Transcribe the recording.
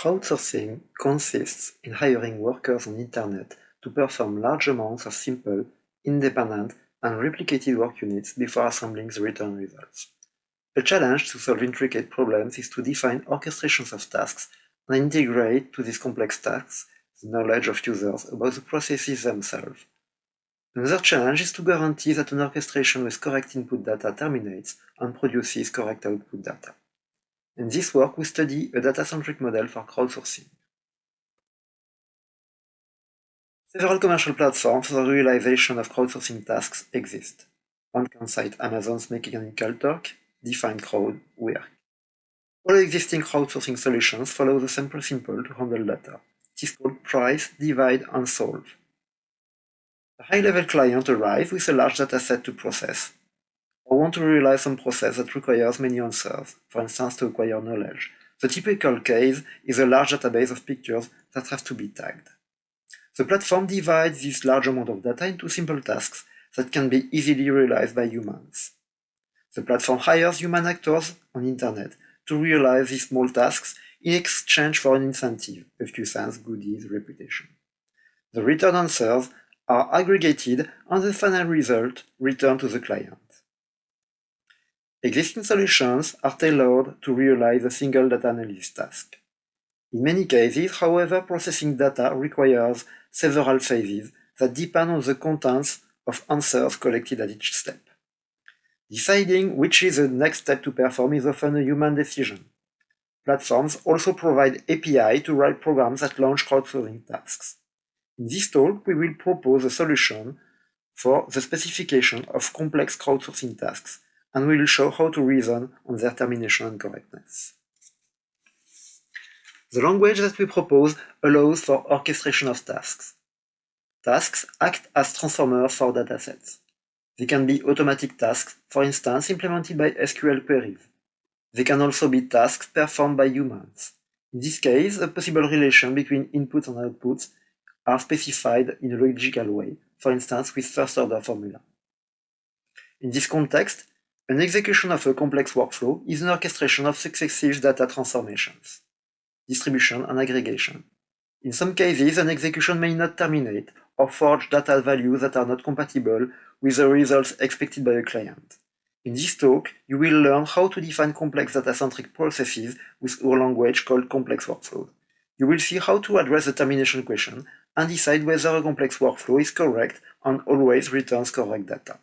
Crowdsourcing consists in hiring workers on Internet to perform large amounts of simple, independent, and replicated work units before assembling the return results. The challenge to solve intricate problems is to define orchestrations of tasks and integrate to these complex tasks the knowledge of users about the processes themselves. Another challenge is to guarantee that an orchestration with correct input data terminates and produces correct output data. In this work, we study a data-centric model for crowdsourcing. Several commercial platforms for the realization of crowdsourcing tasks exist. One can cite Amazon's Mechanical Turk, Define Crowd, Work. All existing crowdsourcing solutions follow the same principle to handle data. It is called price, divide, and solve. A high-level client arrives with a large dataset to process, want to realize some process that requires many answers, for instance to acquire knowledge. The typical case is a large database of pictures that have to be tagged. The platform divides this large amount of data into simple tasks that can be easily realized by humans. The platform hires human actors on internet to realize these small tasks in exchange for an incentive, a few cents, goodies, reputation. The return answers are aggregated and the final result returned to the client. Existing solutions are tailored to realize a single data analysis task. In many cases, however, processing data requires several phases that depend on the contents of answers collected at each step. Deciding which is the next step to perform is often a human decision. Platforms also provide API to write programs that launch crowdsourcing tasks. In this talk, we will propose a solution for the specification of complex crowdsourcing tasks and we will show how to reason on their termination and correctness. The language that we propose allows for orchestration of tasks. Tasks act as transformers for datasets. They can be automatic tasks, for instance, implemented by SQL queries. They can also be tasks performed by humans. In this case, a possible relation between inputs and outputs are specified in a logical way, for instance with first-order formula. In this context, an execution of a complex workflow is an orchestration of successive data transformations, distribution and aggregation. In some cases, an execution may not terminate or forge data values that are not compatible with the results expected by a client. In this talk, you will learn how to define complex data-centric processes with our language called complex workflows. You will see how to address the termination question and decide whether a complex workflow is correct and always returns correct data.